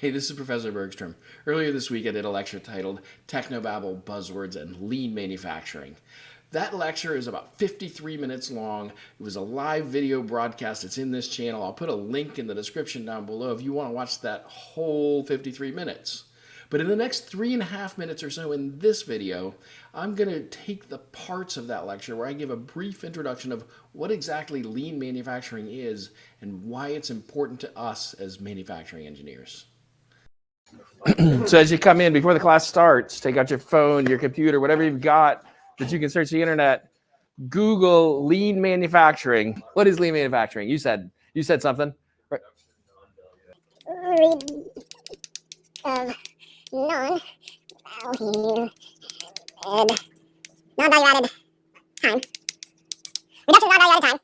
Hey, this is Professor Bergstrom. Earlier this week I did a lecture titled Technobabble Buzzwords and Lean Manufacturing. That lecture is about 53 minutes long. It was a live video broadcast. It's in this channel. I'll put a link in the description down below if you want to watch that whole 53 minutes. But in the next three and a half minutes or so in this video, I'm going to take the parts of that lecture where I give a brief introduction of what exactly lean manufacturing is and why it's important to us as manufacturing engineers. so as you come in, before the class starts, take out your phone, your computer, whatever you've got that you can search the internet, Google lean manufacturing. What is lean manufacturing? You said, you said something. Right. Um, of time. Reduction of non-value added time.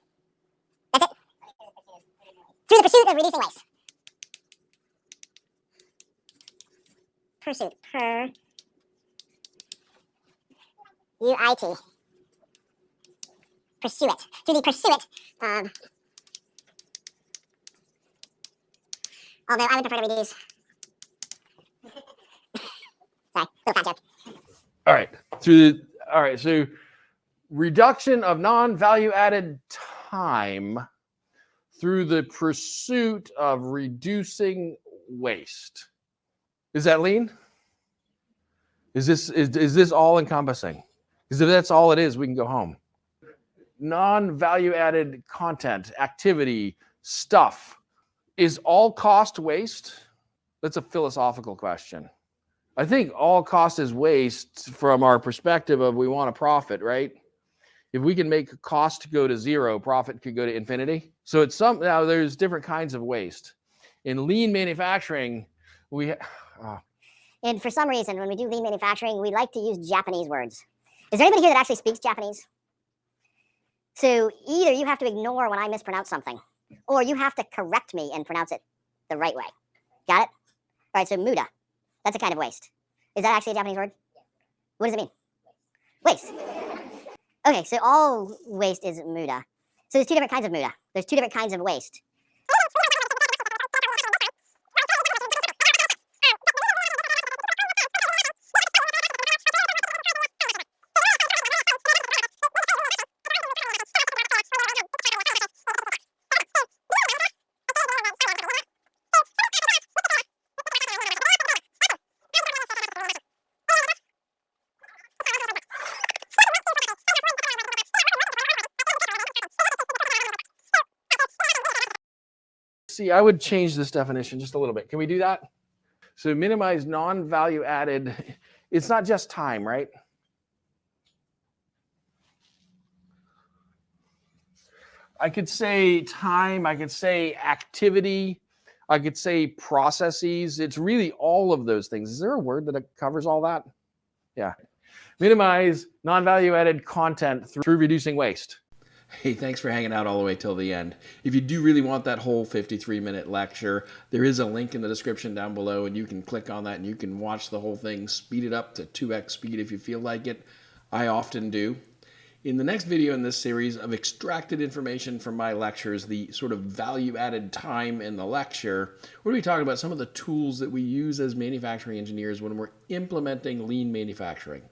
That's it. Through the pursuit of reducing waste. Pursuit. Per. U-I-T. Pursue it. Through the pursuit of. Um, although I would prefer to reduce. All right. Through the, all right. So reduction of non-value added time through the pursuit of reducing waste. Is that lean? Is this is, is this all encompassing? Because if that's all it is, we can go home. Non-value added content, activity, stuff. Is all cost waste? That's a philosophical question. I think all cost is waste from our perspective of we want a profit, right? If we can make cost go to zero, profit could go to infinity. So it's some now there's different kinds of waste. In lean manufacturing, we uh, And for some reason, when we do lean manufacturing, we like to use Japanese words. Is there anybody here that actually speaks Japanese? So either you have to ignore when I mispronounce something, or you have to correct me and pronounce it the right way. Got it? All right, so muda. That's a kind of waste. Is that actually a Japanese word? What does it mean? Waste. Okay, so all waste is muda. So there's two different kinds of muda. There's two different kinds of waste. See, I would change this definition just a little bit. Can we do that? So minimize non-value added. It's not just time, right? I could say time, I could say activity, I could say processes. It's really all of those things. Is there a word that covers all that? Yeah. Minimize non-value added content through reducing waste. Hey, thanks for hanging out all the way till the end. If you do really want that whole 53 minute lecture, there is a link in the description down below and you can click on that and you can watch the whole thing, speed it up to 2x speed if you feel like it. I often do. In the next video in this series, I've extracted information from my lectures, the sort of value added time in the lecture. We're going to be talking about some of the tools that we use as manufacturing engineers when we're implementing lean manufacturing.